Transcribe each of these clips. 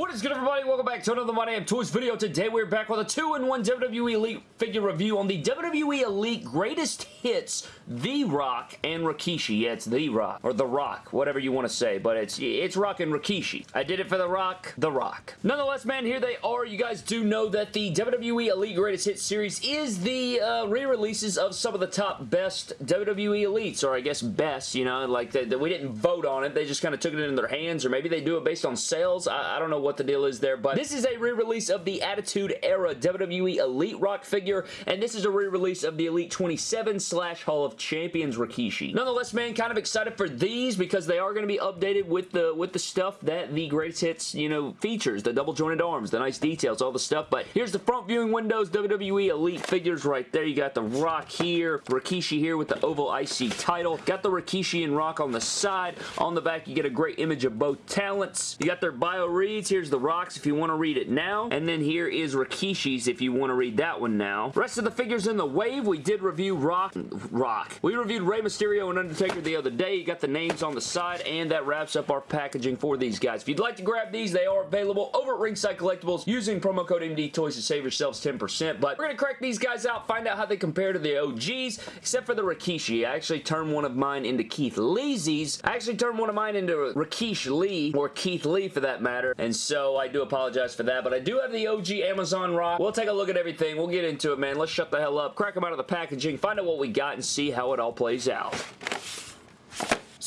What is good everybody? Welcome back to another My Damn Toys video. Today we're back with a 2-in-1 WWE Elite figure review on the WWE Elite Greatest Hits The Rock and Rikishi. Yeah, it's The Rock, or The Rock, whatever you want to say, but it's it's Rock and Rikishi. I did it for The Rock, The Rock. Nonetheless, man, here they are. You guys do know that the WWE Elite Greatest Hits series is the uh, re-releases of some of the top best WWE Elites, or I guess best, you know, like that we didn't vote on it. They just kind of took it in their hands, or maybe they do it based on sales. I, I don't know what the deal is there, but this is a re-release of the Attitude Era WWE Elite Rock figure, and this is a re-release of the Elite 27 slash Hall of Champions Rikishi. Nonetheless, man, kind of excited for these because they are going to be updated with the with the stuff that the Greatest Hits, you know, features. The double jointed arms, the nice details, all the stuff, but here's the front viewing windows, WWE Elite figures right there. You got the Rock here, Rikishi here with the Oval IC title. Got the Rikishi and Rock on the side. On the back, you get a great image of both talents. You got their bio reads. Here's the Rocks if you want to read it now. And then here is Rikishi's if you want to read that one now. Rest of the figures in the wave, we did review Rock. Rock. We reviewed Rey Mysterio and Undertaker the other day. You got the names on the side, and that wraps up our packaging for these guys. If you'd like to grab these, they are available over at Ringside Collectibles using promo code MD Toys to save yourselves 10%. But we're going to crack these guys out, find out how they compare to the OGs, except for the Rikishi. I actually turned one of mine into Keith Lee's. I actually turned one of mine into Rikishi Lee, or Keith Lee for that matter, and so I do apologize for that, but I do have the OG Amazon Rock. We'll take a look at everything. We'll get into it, man. Let's shut the hell up, crack them out of the packaging, find out what we got, and see how it all plays out.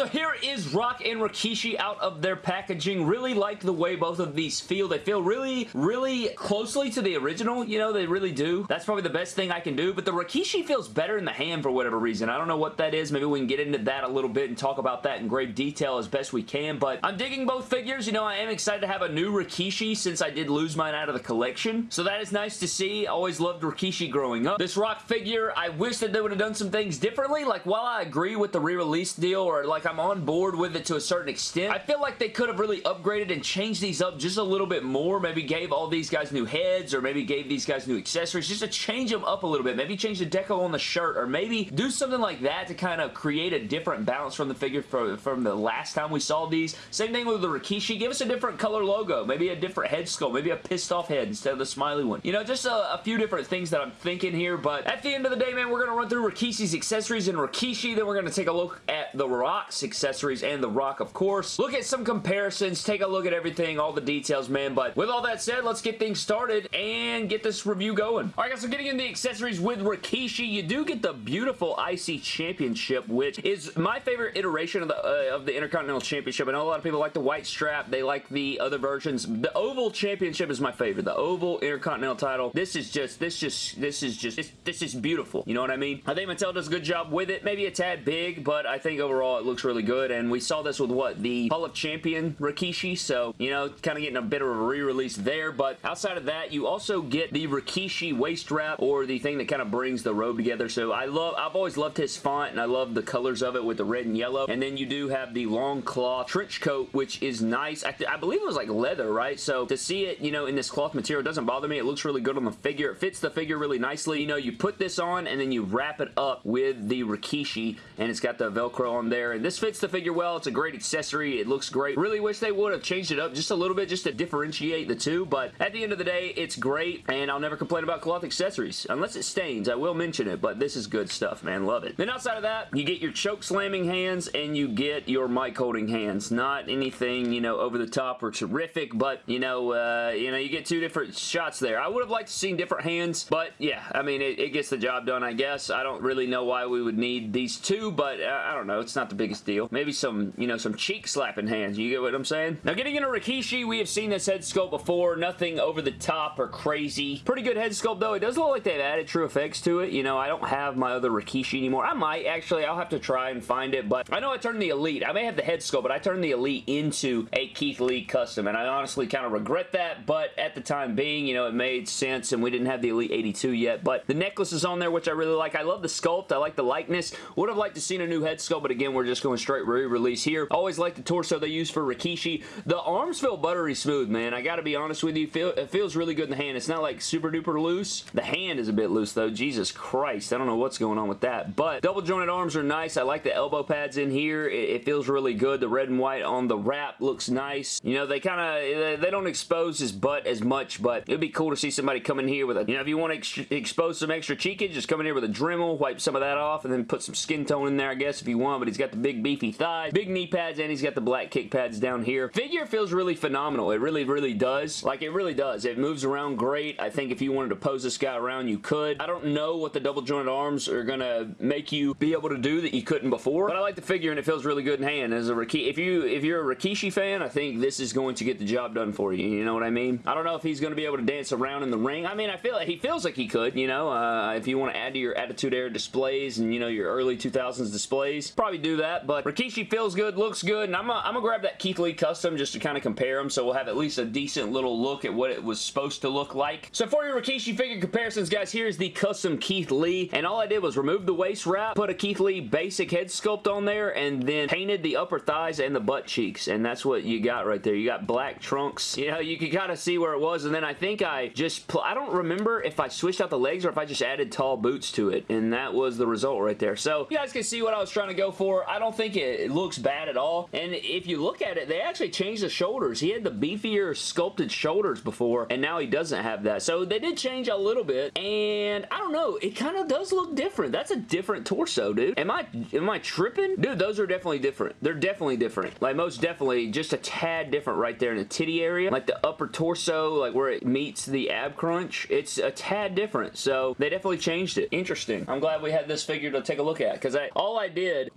So here is Rock and Rikishi out of their packaging. Really like the way both of these feel. They feel really, really closely to the original. You know, they really do. That's probably the best thing I can do. But the Rikishi feels better in the hand for whatever reason. I don't know what that is. Maybe we can get into that a little bit and talk about that in great detail as best we can. But I'm digging both figures. You know, I am excited to have a new Rikishi since I did lose mine out of the collection. So that is nice to see. I Always loved Rikishi growing up. This Rock figure, I wish that they would have done some things differently. Like, while I agree with the re-release deal or like like I'm on board with it to a certain extent. I feel like they could have really upgraded and changed these up just a little bit more. Maybe gave all these guys new heads or maybe gave these guys new accessories just to change them up a little bit. Maybe change the deco on the shirt or maybe do something like that to kind of create a different balance from the figure from, from the last time we saw these. Same thing with the Rikishi. Give us a different color logo. Maybe a different head sculpt. Maybe a pissed off head instead of the smiley one. You know, just a, a few different things that I'm thinking here. But at the end of the day, man, we're going to run through Rikishi's accessories and Rikishi. Then we're going to take a look at the Rock's accessories and The Rock, of course. Look at some comparisons, take a look at everything, all the details, man. But with all that said, let's get things started and get this review going. All right, guys, so getting into the accessories with Rikishi, you do get the beautiful IC Championship, which is my favorite iteration of the, uh, of the Intercontinental Championship. I know a lot of people like the white strap. They like the other versions. The Oval Championship is my favorite. The Oval Intercontinental title. This is just, this just, this is just, this, this is beautiful. You know what I mean? I think Mattel does a good job with it. Maybe a tad big, but I think overall it looks really good good, and we saw this with what? The Hall of Champion Rikishi, so, you know, kind of getting a bit of a re-release there, but outside of that, you also get the Rikishi waist wrap, or the thing that kind of brings the robe together, so I love, I've always loved his font, and I love the colors of it with the red and yellow, and then you do have the long cloth trench coat, which is nice. I, I believe it was like leather, right? So to see it, you know, in this cloth material doesn't bother me. It looks really good on the figure. It fits the figure really nicely. You know, you put this on, and then you wrap it up with the Rikishi, and it's got the Velcro on there, and this fits the figure well. It's a great accessory. It looks great. Really wish they would have changed it up just a little bit just to differentiate the two, but at the end of the day, it's great, and I'll never complain about cloth accessories. Unless it stains, I will mention it, but this is good stuff, man. Love it. Then outside of that, you get your choke slamming hands, and you get your mic holding hands. Not anything, you know, over the top or terrific, but, you know, uh, you know, you get two different shots there. I would have liked to see different hands, but yeah, I mean, it, it, gets the job done, I guess. I don't really know why we would need these two, but uh, I don't know. It's not the biggest deal. Maybe some, you know, some cheek slapping hands. You get what I'm saying? Now, getting into Rikishi, we have seen this head sculpt before. Nothing over the top or crazy. Pretty good head sculpt, though. It does look like they've added true effects to it. You know, I don't have my other Rikishi anymore. I might, actually. I'll have to try and find it, but I know I turned the Elite. I may have the head sculpt, but I turned the Elite into a Keith Lee custom, and I honestly kind of regret that, but at the time being, you know, it made sense, and we didn't have the Elite 82 yet, but the necklace is on there, which I really like. I love the sculpt. I like the likeness. Would have liked to seen a new head sculpt, but again, we're just torso straight re-release here. Always like the torso they use for Rikishi. The arms feel buttery smooth, man. I gotta be honest with you. Feel, it feels really good in the hand. It's not like super duper loose. The hand is a bit loose though. Jesus Christ. I don't know what's going on with that. But double jointed arms are nice. I like the elbow pads in here. It, it feels really good. The red and white on the wrap looks nice. You know, they kind of, they don't expose his butt as much, but it'd be cool to see somebody come in here with a, you know, if you want to ex expose some extra cheekage, just come in here with a Dremel, wipe some of that off, and then put some skin tone in there, I guess, if you want, but he's got the big beefy thighs, big knee pads, and he's got the black kick pads down here. Figure feels really phenomenal. It really, really does. Like, it really does. It moves around great. I think if you wanted to pose this guy around, you could. I don't know what the double jointed arms are going to make you be able to do that you couldn't before, but I like the figure and it feels really good in hand. As a Rikishi, if, you, if you're a Rikishi fan, I think this is going to get the job done for you. You know what I mean? I don't know if he's going to be able to dance around in the ring. I mean, I feel like he feels like he could, you know, uh, if you want to add to your Attitude Era displays and, you know, your early 2000s displays, probably do that, but Rikishi feels good, looks good, and I'm going to grab that Keith Lee custom just to kind of compare them, so we'll have at least a decent little look at what it was supposed to look like. So for your Rikishi figure comparisons, guys, here's the custom Keith Lee, and all I did was remove the waist wrap, put a Keith Lee basic head sculpt on there, and then painted the upper thighs and the butt cheeks, and that's what you got right there. You got black trunks. You know, you can kind of see where it was, and then I think I just, I don't remember if I switched out the legs or if I just added tall boots to it, and that was the result right there. So, you guys can see what I was trying to go for. I don't think it, looks bad at all, and if you look at it, they actually changed the shoulders. He had the beefier sculpted shoulders before, and now he doesn't have that. So, they did change a little bit, and I don't know, it kind of does look different. That's a different torso, dude. Am I, am I tripping? Dude, those are definitely different. They're definitely different. Like, most definitely just a tad different right there in the titty area. Like, the upper torso, like where it meets the ab crunch, it's a tad different. So, they definitely changed it. Interesting. I'm glad we had this figure to take a look at, because I all I did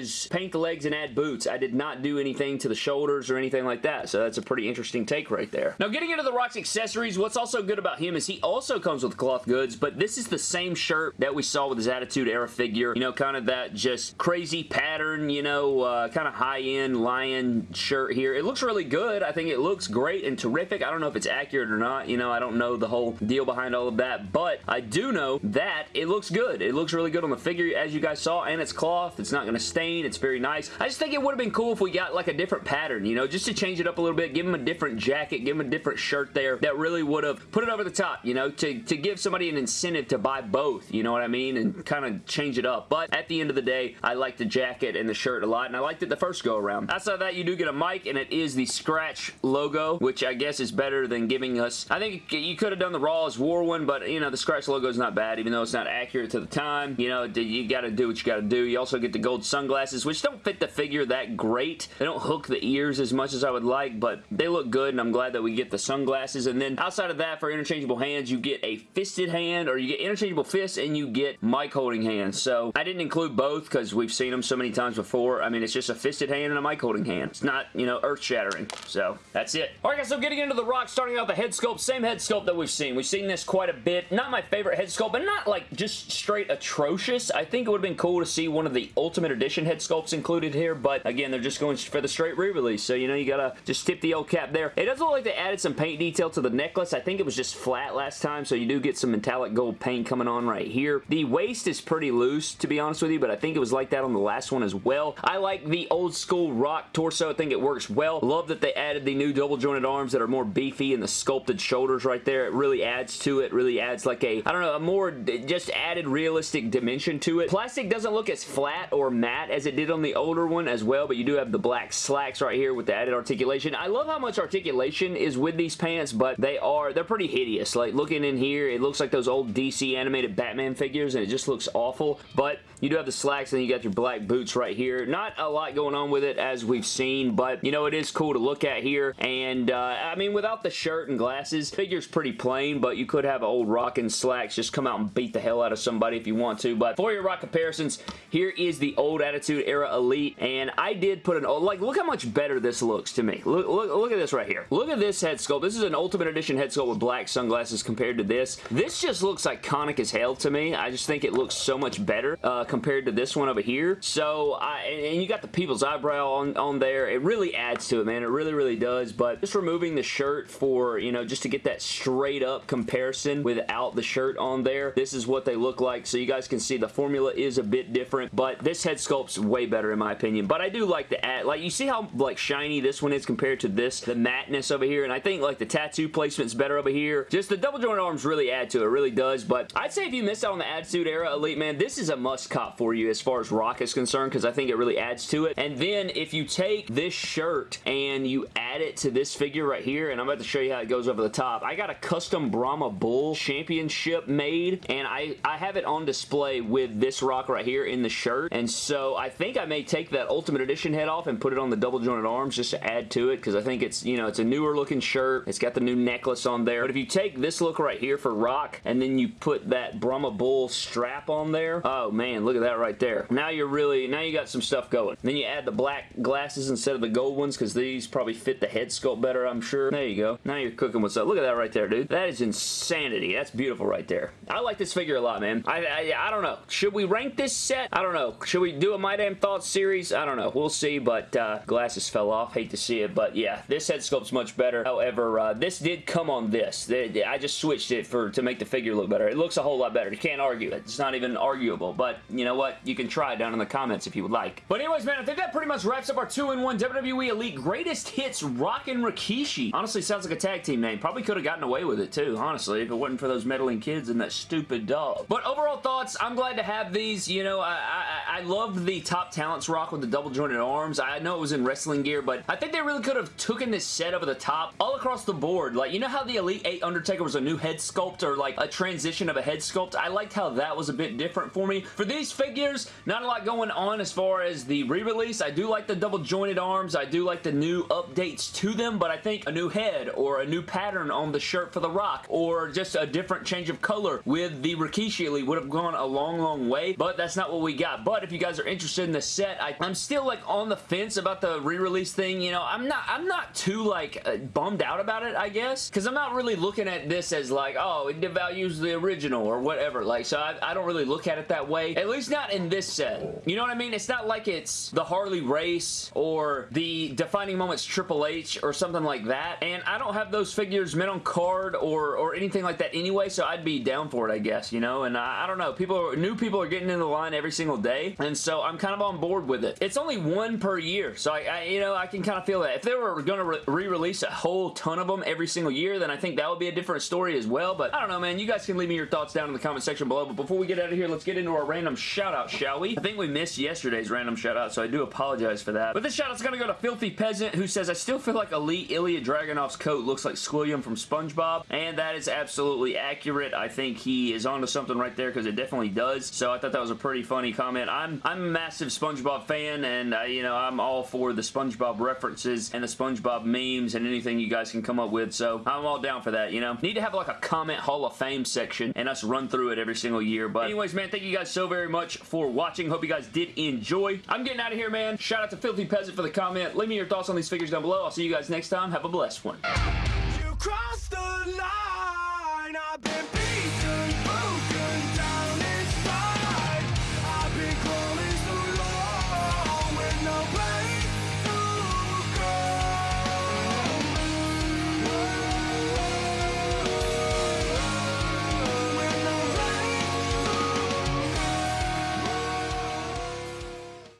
was paint the legs and add boots. I did not do anything to the shoulders or anything like that, so that's a pretty interesting take right there. Now, getting into the Rock's accessories, what's also good about him is he also comes with cloth goods, but this is the same shirt that we saw with his Attitude Era figure. You know, kind of that just crazy pattern, you know, uh, kind of high-end lion shirt here. It looks really good. I think it looks great and terrific. I don't know if it's accurate or not. You know, I don't know the whole deal behind all of that, but I do know that it looks good. It looks really good on the figure, as you guys saw, and it's cloth. It's not going to stain. It's very nice. I just think it would have been cool if we got like a different pattern, you know, just to change it up a little bit, give him a different jacket, give him a different shirt there that really would have put it over the top, you know, to, to give somebody an incentive to buy both, you know what I mean, and kind of change it up. But at the end of the day, I like the jacket and the shirt a lot, and I liked it the first go around. Outside of that, you do get a mic, and it is the Scratch logo, which I guess is better than giving us, I think you could have done the Raw is War one, but, you know, the Scratch logo is not bad, even though it's not accurate to the time. You know, you got to do what you got to do. You also get the gold sunglasses, which don't fit the figure that great. They don't hook the ears as much as I would like, but they look good, and I'm glad that we get the sunglasses. And then outside of that, for interchangeable hands, you get a fisted hand, or you get interchangeable fists, and you get mic holding hands. So I didn't include both because we've seen them so many times before. I mean, it's just a fisted hand and a mic holding hand. It's not, you know, earth-shattering. So that's it. Alright guys, so getting into the rock, starting out the head sculpt, same head sculpt that we've seen. We've seen this quite a bit. Not my favorite head sculpt, but not like just straight atrocious. I think it would have been cool to see one of the Ultimate Edition head sculpts included here, but again, they're just going for the straight re-release, so you know, you gotta just tip the old cap there. It does look like they added some paint detail to the necklace. I think it was just flat last time, so you do get some metallic gold paint coming on right here. The waist is pretty loose, to be honest with you, but I think it was like that on the last one as well. I like the old school rock torso. I think it works well. Love that they added the new double jointed arms that are more beefy and the sculpted shoulders right there. It really adds to it. Really adds like a, I don't know, a more just added realistic dimension to it. Plastic doesn't look as flat or matte as it did on the older one as well, but you do have the black slacks right here with the added articulation. I love how much articulation is with these pants, but they are, they're pretty hideous. Like looking in here, it looks like those old DC animated Batman figures and it just looks awful, but you do have the slacks and you got your black boots right here. Not a lot going on with it as we've seen, but you know, it is cool to look at here. And uh, I mean, without the shirt and glasses, figure's pretty plain, but you could have old rockin' slacks just come out and beat the hell out of somebody if you want to. But for your rock comparisons, here is the old Attitude Era Elite. And I did put an, like, look how much better this looks to me. Look, look, look at this right here. Look at this head sculpt. This is an Ultimate Edition head sculpt with black sunglasses compared to this. This just looks iconic as hell to me. I just think it looks so much better uh, compared to this one over here. So, I, and you got the people's eyebrow on, on there. It really adds to it, man. It really, really does. But just removing the shirt for, you know, just to get that straight up comparison without the shirt on there, this is what they look like. So you guys can see the formula is a bit different, but this head sculpt's way better in my opinion, but I do like the ad. Like, you see how, like, shiny this one is compared to this? The mattness over here, and I think, like, the tattoo placement's better over here. Just the double jointed arms really add to it, really does, but I'd say if you missed out on the Attitude Era Elite, man, this is a must cop for you as far as Rock is concerned, because I think it really adds to it. And then, if you take this shirt and you add it to this figure right here, and I'm about to show you how it goes over the top. I got a custom Brahma Bull Championship made, and I, I have it on display with this rock right here in the shirt, and so I think I may take that Ultimate Edition head off and put it on the double jointed arms just to add to it, because I think it's, you know, it's a newer looking shirt. It's got the new necklace on there, but if you take this look right here for rock, and then you put that Brahma Bull strap on there, oh man, look at that right there. Now you're really, now you got some stuff going. Then you add the black glasses instead of the gold ones, because these probably fit the head sculpt better, I'm sure. There you go. Now you're cooking what's up. Look at that right there, dude. That is insanity. That's beautiful right there. I like this figure a lot, man. I, I, I don't know. Should we rank this set? I don't know. Should we do a My Damn Thoughts series? I don't know. We'll see, but uh, glasses fell off. Hate to see it, but yeah, this head sculpt's much better. However, uh, this did come on this. I just switched it for to make the figure look better. It looks a whole lot better. You can't argue it. It's not even arguable, but you know what? You can try it down in the comments if you would like. But anyways, man, I think that pretty much wraps up our 2-in-1 WWE Elite Greatest Hits Rockin' Rikishi. Honestly, sounds like a tag team name. Probably could have gotten away with it too, honestly, if it wasn't for those meddling kids and that stupid dog. But overall thoughts, I'm glad to have these. You know, I, I, I love the Top Talents rock with the double jointed arms. I know it was in wrestling gear, but I think they really could have taken this set over the top all across the board. Like, you know how the Elite 8 Undertaker was a new head sculpt or like a transition of a head sculpt? I liked how that was a bit different for me. For these figures, not a lot going on as far as the re-release. I do like the double jointed arms. I do like the new updates to them, but I think a new head or a new pattern on the shirt for The Rock or just a different change of color with the Rikishi Elite would have gone a long, long way, but that's not what we got. But if you guys are interested in the set, I, am still like on the fence about the re-release thing. You know, I'm not, I'm not too like uh, bummed out about it, I guess, because I'm not really looking at this as like, oh, it devalues the original or whatever. Like, so I, I don't really look at it that way, at least not in this set. You know what I mean? It's not like it's the Harley Race or the Defining Moments Triple H or something like that, and I don't have those figures mint on card or, or anything like that anyway, so I'd be down for it, I guess, you know, and I, I don't know. People, are, new people are getting in the line every single day, and so I'm kind of on board with it. It's only one per year, so I, I you know, I can kind of feel that. If they were going to re-release a whole ton of them every single year, then I think that would be a different story as well, but I don't know, man. You guys can leave me your thoughts down in the comment section below, but before we get out of here, let's get into our random shout-out, shall we? I think we missed yesterday's random shout-out, so I do apologize for that. But this shout-out's going to go to Filthy Peasant, who says, I still feel like Elite Ilya Dragunov's coat looks like Squilliam from SpongeBob, and that is absolutely accurate. I think he is onto something right there because it definitely does, so I thought that was a pretty funny comment. I'm, I'm a massive SpongeBob fan, and, uh, you know, I'm all for the SpongeBob references and the SpongeBob memes and anything you guys can come up with, so I'm all down for that, you know? Need to have like a comment Hall of Fame section and us run through it every single year, but anyways, man, thank you guys so very much for watching. Hope you guys did enjoy. I'm getting out of here, man. Shout out to Filthy Peasant for the comment. Leave me your thoughts on these figures down below. I'll see you guys next time. Have a blessed one.